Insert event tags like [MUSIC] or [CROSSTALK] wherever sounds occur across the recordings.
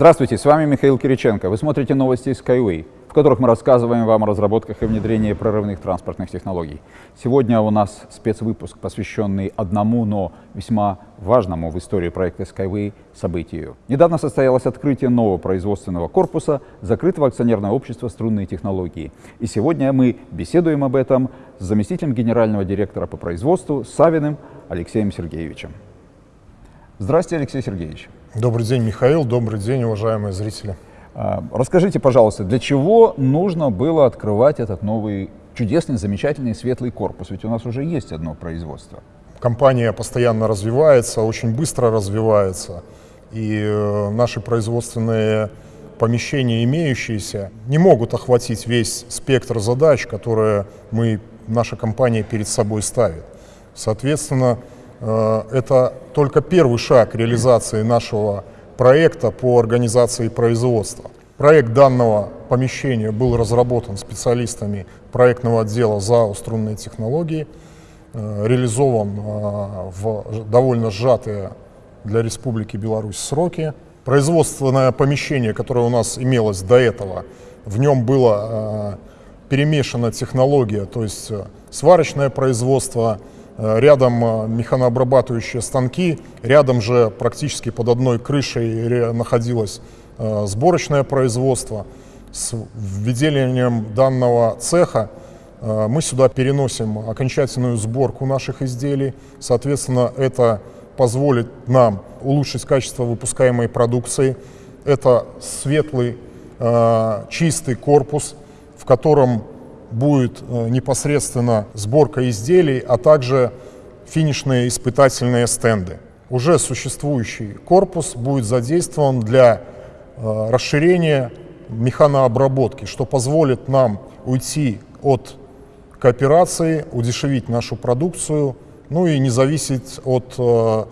Здравствуйте, с вами Михаил Кириченко. Вы смотрите новости Skyway, в которых мы рассказываем вам о разработках и внедрении прорывных транспортных технологий. Сегодня у нас спецвыпуск, посвященный одному, но весьма важному в истории проекта Skyway событию. Недавно состоялось открытие нового производственного корпуса закрытого акционерного общества «Струнные технологии». И сегодня мы беседуем об этом с заместителем генерального директора по производству Савиным Алексеем Сергеевичем. Здравствуйте, Алексей Сергеевич. Добрый день, Михаил. Добрый день, уважаемые зрители. А, расскажите, пожалуйста, для чего нужно было открывать этот новый чудесный, замечательный, светлый корпус? Ведь у нас уже есть одно производство. Компания постоянно развивается, очень быстро развивается. И э, наши производственные помещения, имеющиеся, не могут охватить весь спектр задач, которые мы, наша компания перед собой ставит. Соответственно, это только первый шаг реализации нашего проекта по организации производства. Проект данного помещения был разработан специалистами проектного отдела ЗАО «Струнные технологии», э, реализован э, в довольно сжатые для Республики Беларусь сроки. Производственное помещение, которое у нас имелось до этого, в нем была перемешана технология, то есть сварочное производство, Э, рядом э, механообрабатывающие станки, рядом же практически под одной крышей находилось э, сборочное производство. С введением данного цеха мы сюда переносим окончательную сборку наших изделий. Соответственно, это позволит нам улучшить качество выпускаемой продукции. Это светлый, чистый корпус, в котором будет э, непосредственно сборка изделий, а также финишные испытательные стенды. Уже существующий корпус будет задействован для э, расширения механообработки, что позволит нам уйти от кооперации, удешевить нашу продукцию, ну и не зависеть от э,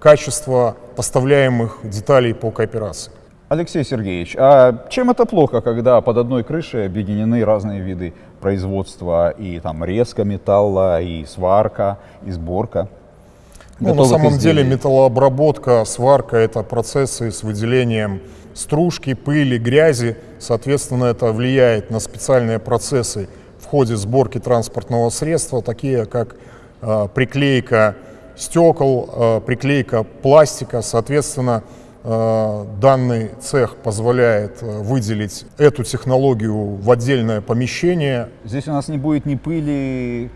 качества поставляемых деталей по кооперации. Алексей Сергеевич, а чем это плохо, когда под одной крышей объединены разные виды производства, и там резка металла, и сварка, и сборка? Ну, на самом изделий. деле металлообработка, сварка — это процессы с выделением стружки, пыли, грязи. Соответственно, это влияет на специальные процессы в ходе сборки транспортного средства, такие как э, приклейка стекол, э, приклейка пластика. Соответственно, данный цех позволяет э, выделить эту технологию в отдельное помещение. Здесь у нас не будет ни пыли,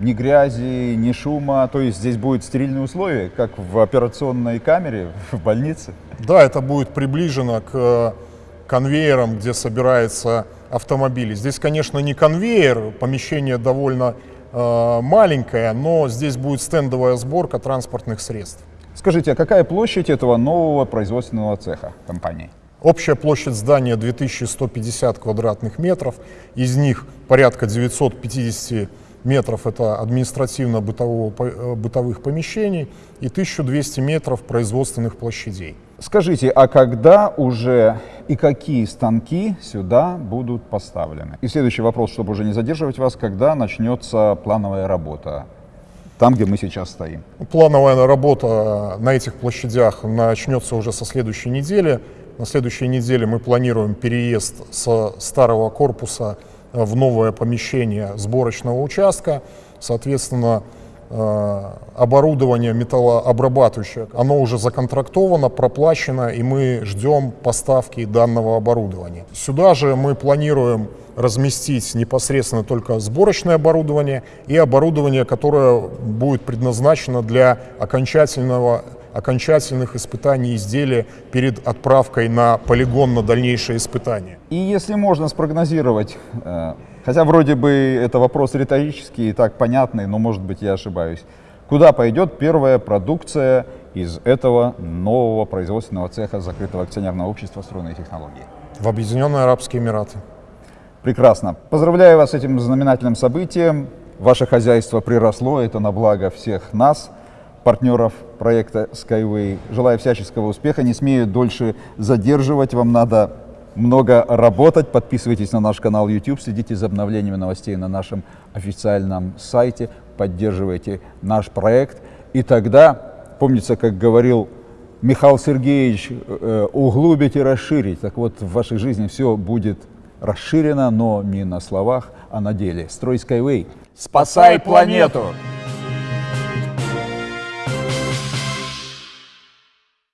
ни грязи, ни шума, то есть здесь будут стерильные условия, как в операционной камере [LAUGHS] в больнице? Да, это будет приближено к э, конвейерам, где собираются автомобили. Здесь, конечно, не конвейер, помещение довольно э, маленькое, но здесь будет стендовая сборка транспортных средств. Скажите, а какая площадь этого нового производственного цеха компании? Общая площадь здания 2150 квадратных метров, из них порядка 950 метров это административно-бытовых э, помещений и 1200 метров производственных площадей. Скажите, а когда уже и какие станки сюда будут поставлены? И следующий вопрос, чтобы уже не задерживать вас, когда начнется плановая работа там, где мы сейчас стоим. Плановая работа на этих площадях начнется уже со следующей недели. На следующей неделе мы планируем переезд со старого корпуса в новое помещение сборочного участка. Соответственно, э, оборудование металлообрабатывающее, оно уже законтрактовано, проплачено, и мы ждем поставки данного оборудования. Сюда же мы планируем разместить непосредственно только сборочное оборудование и оборудование, которое будет предназначено для окончательного окончательных испытаний изделия перед отправкой на полигон на дальнейшее испытание. И если можно спрогнозировать, э, хотя вроде бы это вопрос риторический и так понятный, но может быть я ошибаюсь, куда пойдет первая продукция из этого нового производственного цеха закрытого акционерного общества «Струнные технологии»? В Объединенные Арабские Эмираты. Прекрасно. Поздравляю вас с этим знаменательным событием. Ваше хозяйство приросло, это на благо всех нас, партнеров проекта Skyway. Желаю всяческого успеха, не смею дольше задерживать, вам надо много работать. Подписывайтесь на наш канал YouTube, следите за обновлениями новостей на нашем официальном сайте, поддерживайте наш проект. И тогда, помнится, как говорил Михаил Сергеевич, э, углубить и расширить. Так вот, в вашей жизни все будет расширено, но не на словах, а на деле. Строй Skyway. Спасай планету!